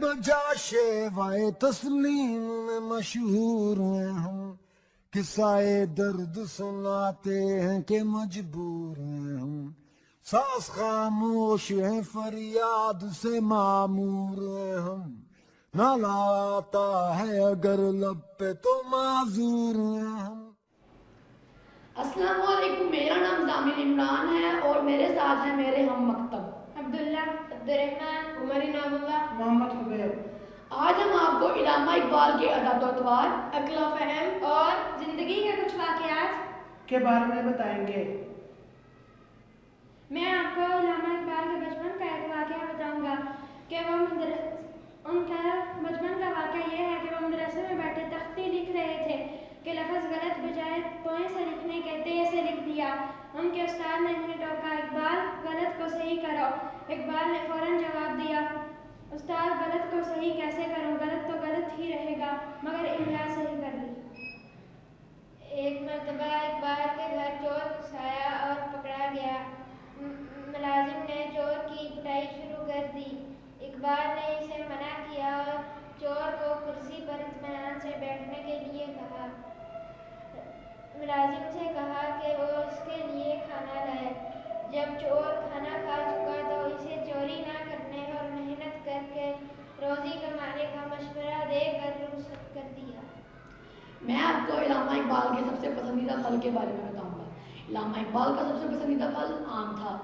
بجا شیوائے تسلیم میں مشہور ہیں ہم، قصائے درد سناتے ہیں کہ مجبور ہیں ہم۔ ساس خاموش ہیں، فریاد سے معمور ہیں ہم۔ نالا آتا ہے اگر لب پہ تو معذور ہیں ہم۔ السلام علیکم، میرا نام زامل عمران ہے اور میرے ساتھ ہیں میرے ہم مکتب۔ عبداللہ عبدالرحمن عمر انعام اللہ محمد حبیب آج ہم آپ کو علامہ اقبال کے ادب و اتوار اقلا فہم اور زندگی کے کچھ واقعات کے بارے میں بتائیں گے میں آپ کو علامہ اقبال کے بچپن کا ایک واقعہ بتاؤں گا کہ وہ مدرس ان کا بچپن کا واقعہ یہ ہے کہ وہ مدرسے میں بیٹھے تختی لکھ رہے تھے کہ لفظ غلط بجائے توئیں سے لکھنے کے تے سے لکھ دیا ان کے استاد نے انہیں ٹوکا اقبال غلط کو صحیح کرو اقبال نے فوراً جواب دیا، استاد، غلط کو صحیح کیسے کروں؟ غلط تو غلط ہی رہے گا، مگر املا صحیح کر لی۔ ایک مرتبہ اقبال کے گھر چور گھسایا اور پکڑا گیا۔ ملازم نے چور کی پٹائی شروع کر دی۔ اقبال نے اسے منع کیا اور چور کو کرسی پر اطمینان سے بیٹھنے کے لیے کہا۔ ملازم سے کہا کہ وہ اس کے لیے کھانا لائے جب چور کھانا کھا چکا تو اسے چوری نہ کرنے اور محنت کر کے روزی کمانے کا مشورہ دے کر رخصت کر دیا میں آپ کو علامہ اقبال کے سب سے پسندیدہ پھل کے بارے میں بتاؤں گا۔ علامہ اقبال کا سب سے پسندیدہ پھل آم تھا۔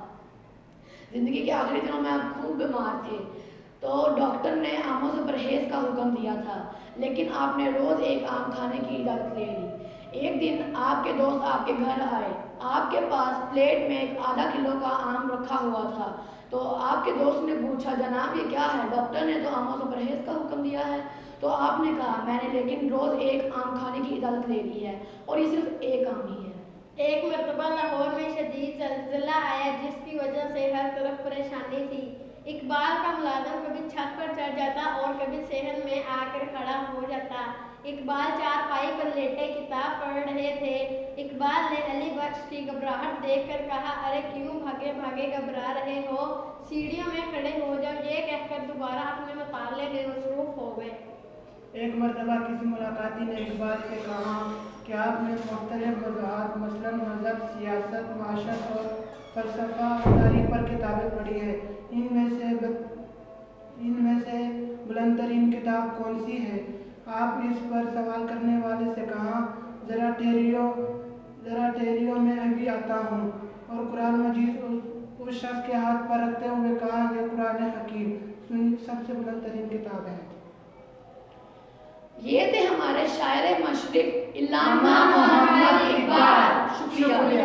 زندگی کے آخری دنوں میں آپ خوب بیمار تھے۔ تو ڈاکٹر نے آموں سے پرہیز کا حکم دیا تھا، لیکن آپ نے روز ایک آم کھانے کی اجازت لے لی۔ ایک دن آپ کے دوست آپ کے گھر آئے۔ آپ کے پاس پلیٹ میں ایک آدھا کلو کا آم رکھا ہوا تھا۔ تو آپ کے دوست نے پوچھا، جناب یہ کیا ہے؟ ڈاکٹر نے تو آموں سے پرہیز کا حکم دیا ہے۔ تو آپ نے کہا، میں نے لیکن روز ایک آم کھانے کی اجازت لے لی ہے اور یہ صرف ایک آم ہی ہے۔ ایک مرتبہ لاہور میں شدید زلزلہ آیا، جس کی وجہ سے ہر طرف پریشانی تھی۔ اقبال کا ملازم کبھی چھت پر چڑھ جاتا اور کبھی صحن میں آ کر کھڑا ہو جاتا۔ اقبال چار پائی پر لیٹے کتاب پڑھ رہے تھے۔ اقبال نے علی بخش کی گھبراہٹ دیکھ کر کہا، ارے کیوں بھاگے بھاگے گھبرا رہے ہو؟ سیڑھیوں میں کھڑے ہو جاؤ۔ یہ کہہ کر دوبارہ اپنے مطالعے میں مصروف ہو گئے۔ ایک مرتبہ کسی ملاقاتی نے اقبال سے کہا کہ آپ نے مختلف موضوعات مثلا مذہب، سیاست، معاشرت اور فلسفہ تاریخ پر کتابیں پڑھی ہیں۔ ان میں سے ان میں سے بلند ترین کتاب کون سی ہے؟ آپ اس پر سوال کرنے والے سے کہا، ذرا ٹھہریو ذرا ٹھہریو، میں ابھی آتا ہوں۔ اور قرآن مجید اس شخص کے ہاتھ پر رکھتے ہوئے کہا، یہ قرآن حکیم۔ سب سے بلند ترین کتاب ہے۔ یہ تھے ہمارے شاعر مشرق علامہ محمد اقبال شکریہ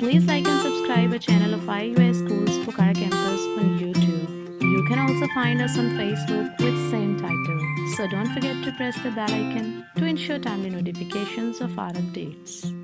Please like and subscribe our channel of IUS Schools Pokhara Campus on YouTube. You can also find us on Facebook with same title. So don't forget to press the bell icon to ensure timely notifications of our updates.